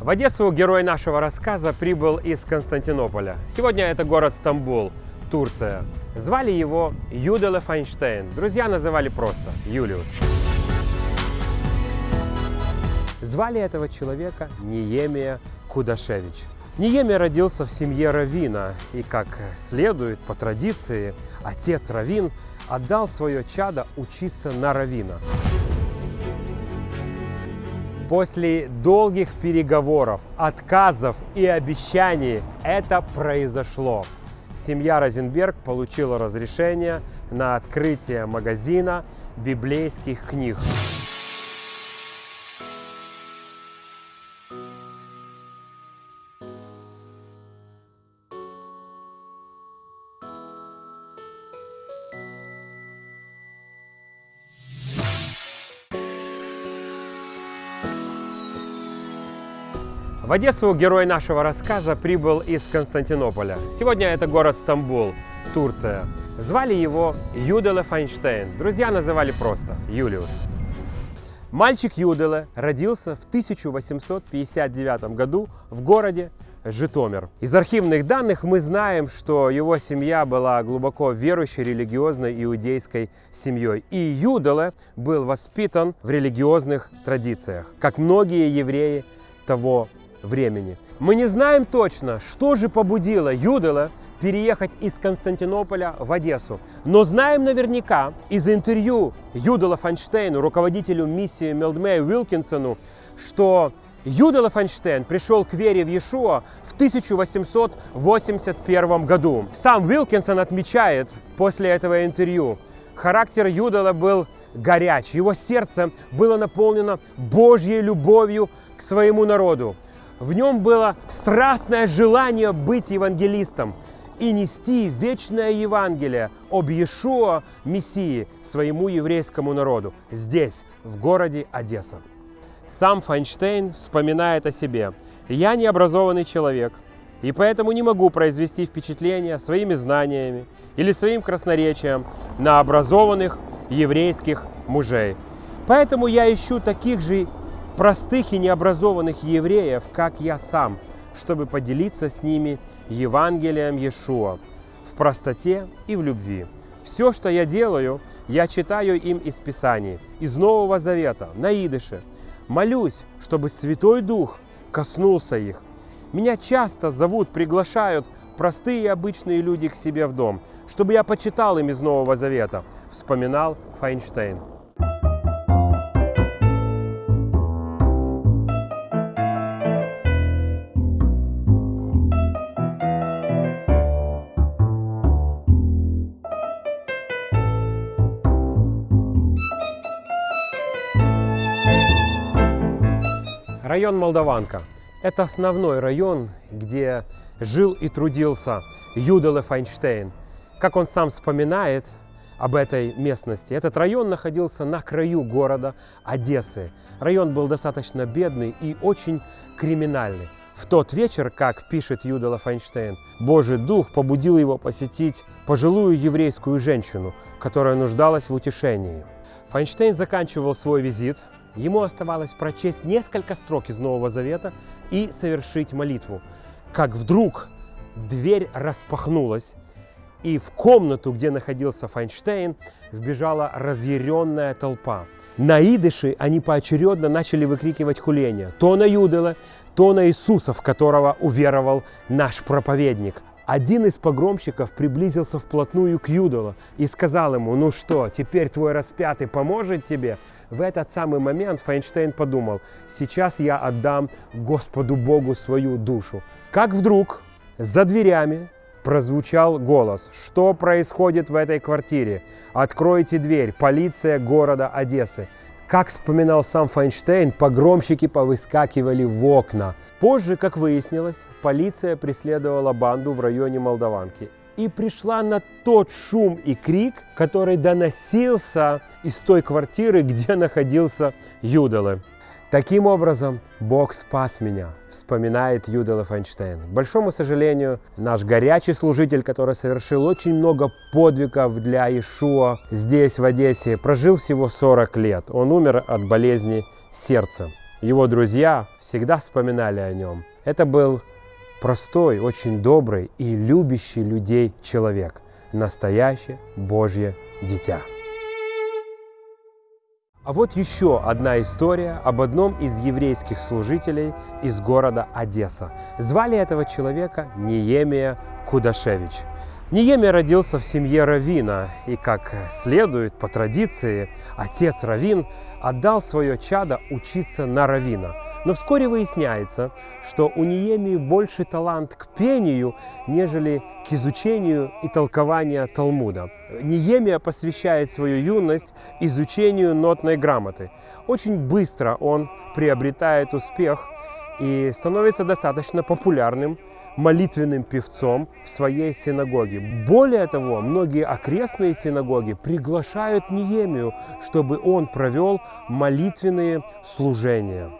В Одессу герой нашего рассказа прибыл из Константинополя. Сегодня это город Стамбул, Турция. Звали его Юделе Файнштейн. Друзья называли просто Юлиус. Звали этого человека Ниемия Кудашевич. Ниемия родился в семье Равина, и, как следует по традиции, отец Равин отдал свое чадо учиться на Равина. После долгих переговоров, отказов и обещаний это произошло. Семья Розенберг получила разрешение на открытие магазина библейских книг. В Одессу герой нашего рассказа прибыл из Константинополя. Сегодня это город Стамбул, Турция. Звали его Юделе Файнштейн. Друзья называли просто Юлиус. Мальчик Юделе родился в 1859 году в городе Житомир. Из архивных данных мы знаем, что его семья была глубоко верующей религиозной иудейской семьей. И Юделе был воспитан в религиозных традициях, как многие евреи того времени. Мы не знаем точно, что же побудило Юдела переехать из Константинополя в Одессу. Но знаем наверняка из интервью Юдела Фанштейну, руководителю миссии Мелдмея Уилкинсону, что Юдела Фанштейн пришел к вере в Иешуа в 1881 году. Сам Уилкинсон отмечает после этого интервью, характер Юдела был горяч, его сердце было наполнено Божьей любовью к своему народу. В нем было страстное желание быть евангелистом и нести вечное Евангелие об Иешуа, Мессии, своему еврейскому народу, здесь, в городе Одесса. Сам Файнштейн вспоминает о себе. «Я необразованный человек, и поэтому не могу произвести впечатление своими знаниями или своим красноречием на образованных еврейских мужей. Поэтому я ищу таких же простых и необразованных евреев, как я сам, чтобы поделиться с ними Евангелием Иешуа в простоте и в любви. Все, что я делаю, я читаю им из Писаний, из Нового Завета, на идыше. Молюсь, чтобы Святой Дух коснулся их. Меня часто зовут, приглашают простые и обычные люди к себе в дом, чтобы я почитал им из Нового Завета, вспоминал Файнштейн. Район Молдаванка – это основной район, где жил и трудился Юделе Файнштейн. Как он сам вспоминает об этой местности, этот район находился на краю города Одессы. Район был достаточно бедный и очень криминальный. В тот вечер, как пишет Юдела Файнштейн, Божий Дух побудил его посетить пожилую еврейскую женщину, которая нуждалась в утешении. Файнштейн заканчивал свой визит Ему оставалось прочесть несколько строк из Нового Завета и совершить молитву. Как вдруг дверь распахнулась, и в комнату, где находился Файнштейн, вбежала разъяренная толпа. На идыше они поочередно начали выкрикивать хуление. То на Юдела, то на Иисуса, в которого уверовал наш проповедник. Один из погромщиков приблизился вплотную к Юдолу и сказал ему, ну что, теперь твой распятый поможет тебе? В этот самый момент Файнштейн подумал, сейчас я отдам Господу Богу свою душу. Как вдруг за дверями прозвучал голос. Что происходит в этой квартире? Откройте дверь. Полиция города Одессы. Как вспоминал сам Файнштейн, погромщики повыскакивали в окна. Позже, как выяснилось, полиция преследовала банду в районе Молдаванки и пришла на тот шум и крик, который доносился из той квартиры, где находился Юделе. Таким образом, Бог спас меня, вспоминает Юдела Файнштейн. К большому сожалению, наш горячий служитель, который совершил очень много подвигов для Ишуа здесь, в Одессе, прожил всего 40 лет. Он умер от болезни сердца. Его друзья всегда вспоминали о нем. Это был простой, очень добрый и любящий людей человек. Настоящее Божье дитя. А вот еще одна история об одном из еврейских служителей из города Одесса. Звали этого человека Неемия Кудашевич. Неемия родился в семье Равина, и, как следует по традиции, отец Равин отдал свое чадо учиться на Равина – но вскоре выясняется, что у Ниемии больше талант к пению, нежели к изучению и толкованию Талмуда. Ниемия посвящает свою юность изучению нотной грамоты. Очень быстро он приобретает успех и становится достаточно популярным молитвенным певцом в своей синагоге. Более того, многие окрестные синагоги приглашают Ниемию, чтобы он провел молитвенные служения.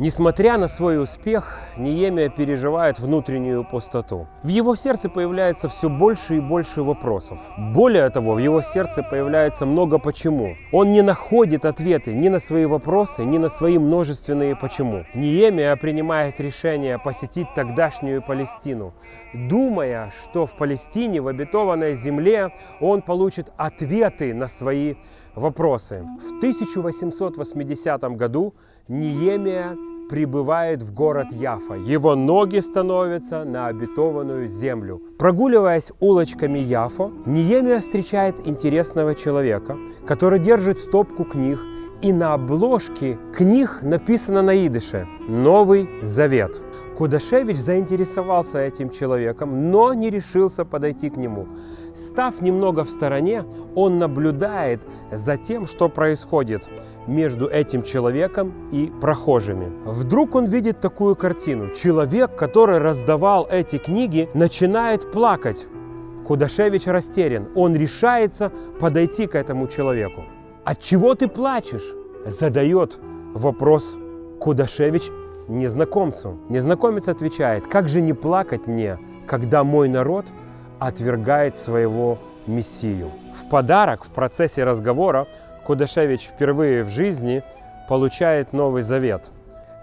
Несмотря на свой успех, Ниемия переживает внутреннюю пустоту. В его сердце появляется все больше и больше вопросов. Более того, в его сердце появляется много «почему». Он не находит ответы ни на свои вопросы, ни на свои множественные «почему». Ниемия принимает решение посетить тогдашнюю Палестину, думая, что в Палестине, в обетованной земле, он получит ответы на свои вопросы. В 1880 году Ниемия прибывает в город Яфа. Его ноги становятся на обетованную землю. Прогуливаясь улочками Яфа, Ниемия встречает интересного человека, который держит стопку книг, и на обложке книг написано на идыше «Новый Завет». Кудашевич заинтересовался этим человеком, но не решился подойти к нему. Став немного в стороне, он наблюдает за тем, что происходит между этим человеком и прохожими. Вдруг он видит такую картину. Человек, который раздавал эти книги, начинает плакать. Кудашевич растерян. Он решается подойти к этому человеку. «От чего ты плачешь?» Задает вопрос Кудашевич незнакомцу. Незнакомец отвечает, как же не плакать мне, когда мой народ отвергает своего Мессию. В подарок в процессе разговора Кудашевич впервые в жизни получает Новый Завет.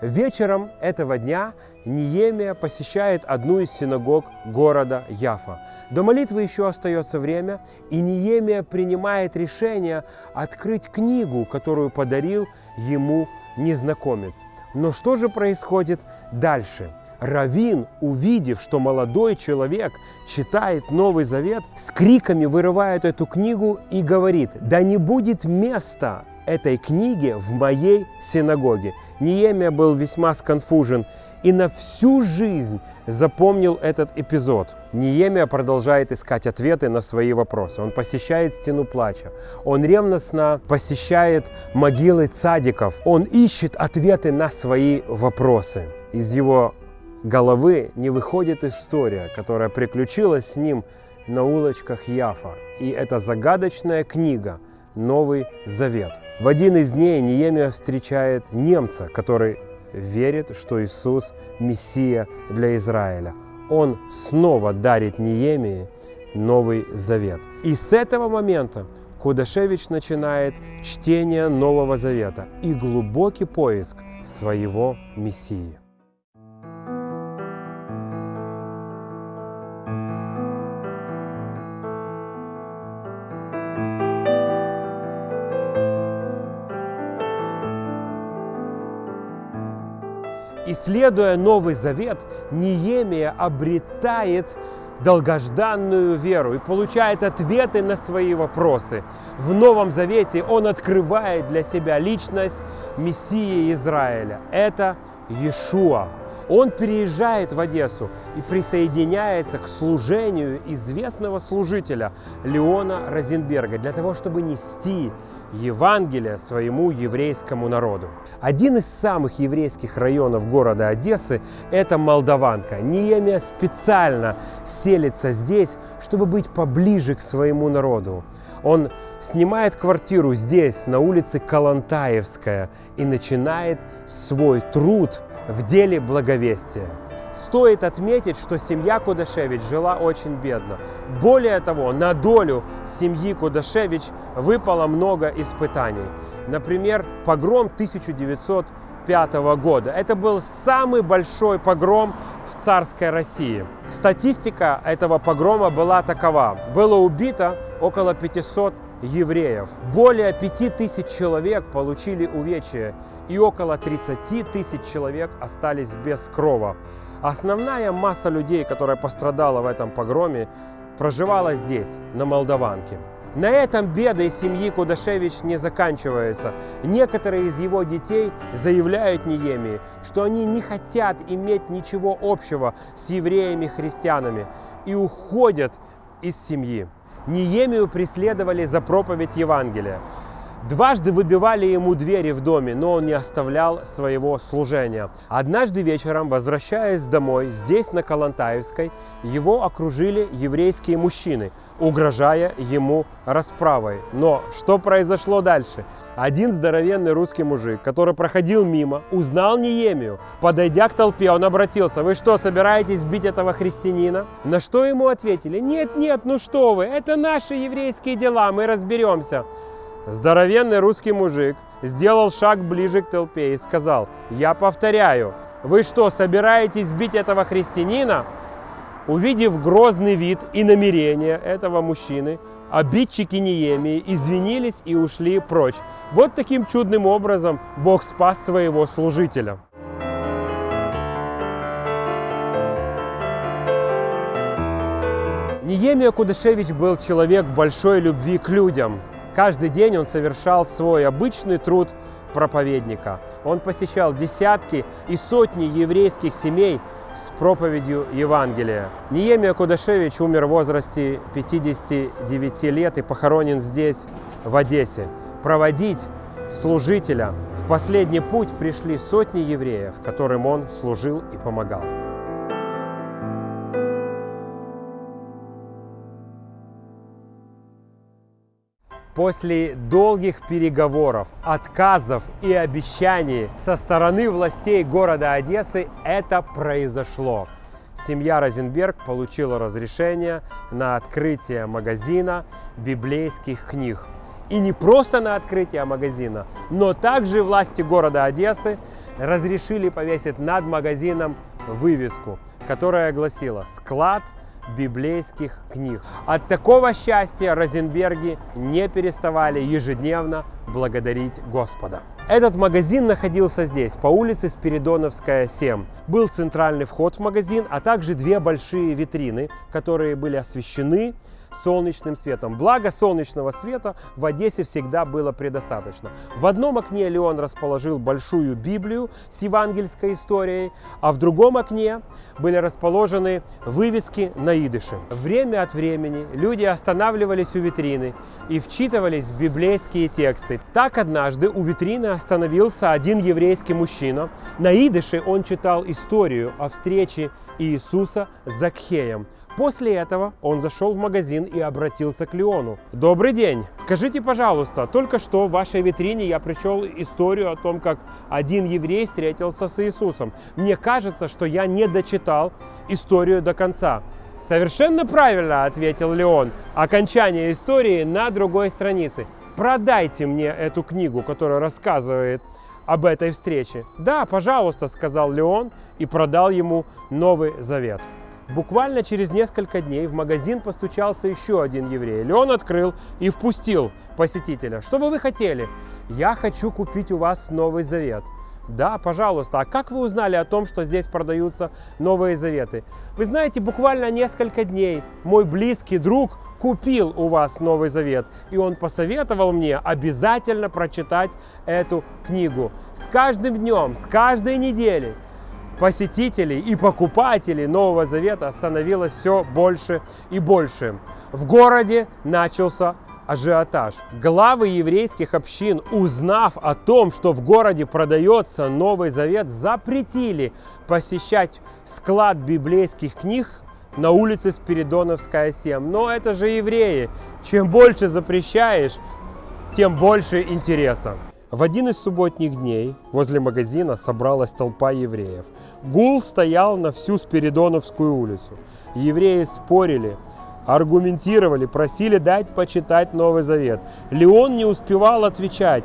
Вечером этого дня Ниемия посещает одну из синагог города Яфа. До молитвы еще остается время, и Ниемия принимает решение открыть книгу, которую подарил ему незнакомец. Но что же происходит дальше? Равин, увидев, что молодой человек читает Новый Завет, с криками вырывает эту книгу и говорит, да не будет места этой книге в моей синагоге. Ниемия был весьма сконфужен и на всю жизнь запомнил этот эпизод. Ниемия продолжает искать ответы на свои вопросы. Он посещает стену плача. Он ревностно посещает могилы цадиков. Он ищет ответы на свои вопросы. Из его головы не выходит история, которая приключилась с ним на улочках Яфа. И это загадочная книга «Новый Завет». В один из дней Неемия встречает немца, который верит, что Иисус – Мессия для Израиля. Он снова дарит Неемии Новый Завет. И с этого момента Кудашевич начинает чтение Нового Завета и глубокий поиск своего Мессии. Исследуя Новый Завет, Неемия обретает долгожданную веру и получает ответы на свои вопросы. В Новом Завете он открывает для себя личность Мессии Израиля. Это Иешуа. Он переезжает в Одессу и присоединяется к служению известного служителя Леона Розенберга для того, чтобы нести Евангелие своему еврейскому народу. Один из самых еврейских районов города Одессы – это Молдаванка. Неемия специально селится здесь, чтобы быть поближе к своему народу. Он снимает квартиру здесь, на улице Калантаевская, и начинает свой труд в деле благовестия. Стоит отметить, что семья Кудашевич жила очень бедно. Более того, на долю семьи Кудашевич выпало много испытаний. Например, погром 1900 1905 года. Это был самый большой погром в царской России. Статистика этого погрома была такова. Было убито около 500 евреев. Более 5000 человек получили увечья и около 30 тысяч человек остались без крова. Основная масса людей, которая пострадала в этом погроме, проживала здесь, на Молдаванке. На этом беды семьи Кудашевич не заканчиваются. Некоторые из его детей заявляют Ниемии, что они не хотят иметь ничего общего с евреями-христианами и уходят из семьи. Ниемию преследовали за проповедь Евангелия. Дважды выбивали ему двери в доме, но он не оставлял своего служения. Однажды вечером, возвращаясь домой, здесь, на Калантаевской, его окружили еврейские мужчины, угрожая ему расправой. Но что произошло дальше? Один здоровенный русский мужик, который проходил мимо, узнал Неемию. Подойдя к толпе, он обратился, вы что, собираетесь бить этого христианина? На что ему ответили, нет, нет, ну что вы, это наши еврейские дела, мы разберемся. Здоровенный русский мужик сделал шаг ближе к толпе и сказал, я повторяю, вы что, собираетесь бить этого христианина? Увидев грозный вид и намерение этого мужчины, обидчики Неемии извинились и ушли прочь. Вот таким чудным образом Бог спас своего служителя. Неемия Кудашевич был человек большой любви к людям. Каждый день он совершал свой обычный труд проповедника. Он посещал десятки и сотни еврейских семей с проповедью Евангелия. Ниемия Кудашевич умер в возрасте 59 лет и похоронен здесь, в Одессе. Проводить служителя в последний путь пришли сотни евреев, которым он служил и помогал. После долгих переговоров, отказов и обещаний со стороны властей города Одессы это произошло. Семья Розенберг получила разрешение на открытие магазина библейских книг. И не просто на открытие магазина, но также власти города Одессы разрешили повесить над магазином вывеску, которая гласила «Склад библейских книг. От такого счастья Розенберги не переставали ежедневно благодарить Господа. Этот магазин находился здесь, по улице Спиридоновская, 7. Был центральный вход в магазин, а также две большие витрины, которые были освещены солнечным светом. Благо солнечного света в Одессе всегда было предостаточно. В одном окне Леон расположил большую Библию с евангельской историей, а в другом окне были расположены вывески на идыше. Время от времени люди останавливались у витрины и вчитывались в библейские тексты. Так однажды у витрины остановился один еврейский мужчина. На идыше он читал историю о встрече Иисуса с Закхеем. После этого он зашел в магазин и обратился к Леону. Добрый день! Скажите, пожалуйста, только что в вашей витрине я прочел историю о том, как один еврей встретился с Иисусом. Мне кажется, что я не дочитал историю до конца. Совершенно правильно, ответил Леон. Окончание истории на другой странице. Продайте мне эту книгу, которая рассказывает об этой встрече. Да, пожалуйста, сказал Леон и продал ему Новый Завет. Буквально через несколько дней в магазин постучался еще один еврей. Леон открыл и впустил посетителя. Что бы вы хотели? Я хочу купить у вас Новый Завет. Да, пожалуйста. А как вы узнали о том, что здесь продаются Новые Заветы? Вы знаете, буквально несколько дней мой близкий друг купил у вас Новый Завет, и он посоветовал мне обязательно прочитать эту книгу. С каждым днем, с каждой неделей посетителей и покупателей Нового Завета становилось все больше и больше. В городе начался ажиотаж. Главы еврейских общин, узнав о том, что в городе продается Новый Завет, запретили посещать склад библейских книг на улице Спиридоновская 7. Но это же евреи. Чем больше запрещаешь, тем больше интереса. В один из субботних дней возле магазина собралась толпа евреев. Гул стоял на всю Спиридоновскую улицу. Евреи спорили, аргументировали, просили дать почитать Новый Завет. Леон не успевал отвечать.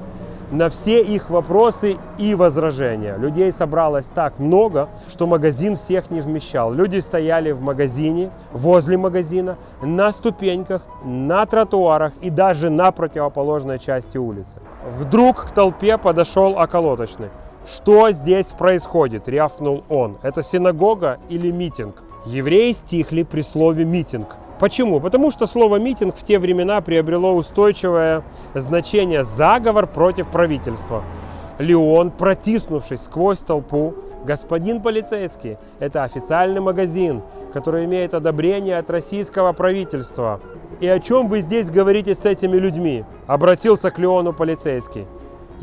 на все их вопросы и возражения. Людей собралось так много, что магазин всех не вмещал. Люди стояли в магазине, возле магазина, на ступеньках, на тротуарах и даже на противоположной части улицы. Вдруг к толпе подошел околоточный. «Что здесь происходит?» – рявкнул он. «Это синагога или митинг?» Евреи стихли при слове «митинг». Почему? Потому что слово «митинг» в те времена приобрело устойчивое значение «заговор против правительства». Леон, протиснувшись сквозь толпу, господин полицейский, это официальный магазин, который имеет одобрение от российского правительства. И о чем вы здесь говорите с этими людьми? Обратился к Леону полицейский.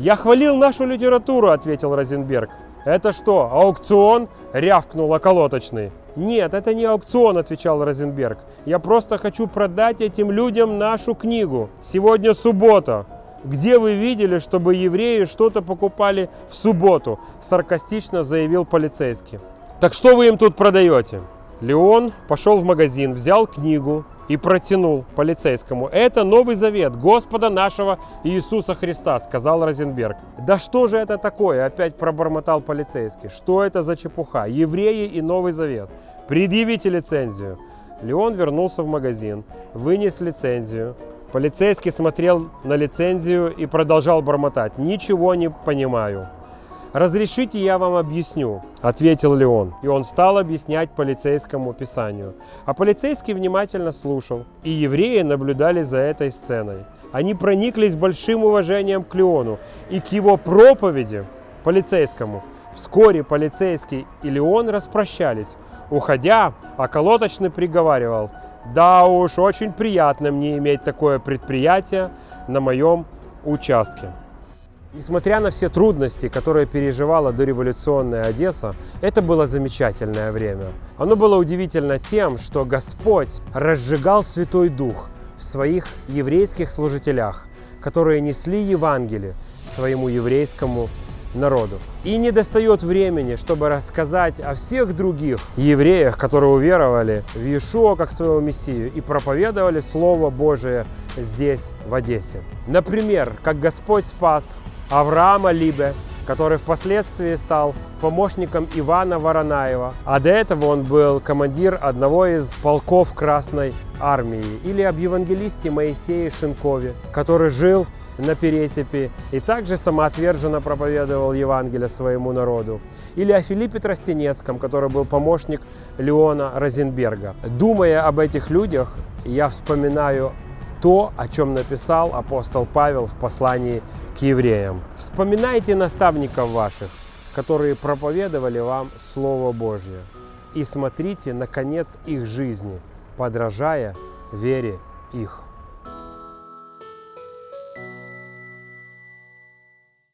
Я хвалил нашу литературу, ответил Розенберг. Это что, аукцион? Рявкнул околоточный. Нет, это не аукцион, отвечал Розенберг. Я просто хочу продать этим людям нашу книгу. Сегодня суббота. Где вы видели, чтобы евреи что-то покупали в субботу? Саркастично заявил полицейский. Так что вы им тут продаете? Леон пошел в магазин, взял книгу, и протянул полицейскому. Это Новый Завет Господа нашего Иисуса Христа, сказал Розенберг. Да что же это такое? Опять пробормотал полицейский. Что это за чепуха? Евреи и Новый Завет. Предъявите лицензию. Леон вернулся в магазин, вынес лицензию. Полицейский смотрел на лицензию и продолжал бормотать. Ничего не понимаю. «Разрешите, я вам объясню», – ответил Леон. И он стал объяснять полицейскому писанию. А полицейский внимательно слушал, и евреи наблюдали за этой сценой. Они прониклись большим уважением к Леону и к его проповеди полицейскому. Вскоре полицейский и Леон распрощались. Уходя, околоточный приговаривал, «Да уж, очень приятно мне иметь такое предприятие на моем участке». Несмотря на все трудности, которые переживала дореволюционная Одесса, это было замечательное время. Оно было удивительно тем, что Господь разжигал Святой Дух в своих еврейских служителях, которые несли Евангелие своему еврейскому народу. И не достает времени, чтобы рассказать о всех других евреях, которые уверовали в Иешуа как своего Мессию и проповедовали Слово Божие здесь, в Одессе. Например, как Господь спас Авраама Либе, который впоследствии стал помощником Ивана Воронаева, а до этого он был командир одного из полков Красной Армии, или об евангелисте Моисее Шинкове, который жил на Пересипе и также самоотверженно проповедовал Евангелие своему народу. Или о Филиппе Тростенецком, который был помощник Леона Розенберга. Думая об этих людях, я вспоминаю то, о чем написал апостол Павел в послании к евреям. Вспоминайте наставников ваших, которые проповедовали вам Слово Божье, и смотрите на конец их жизни, подражая вере их.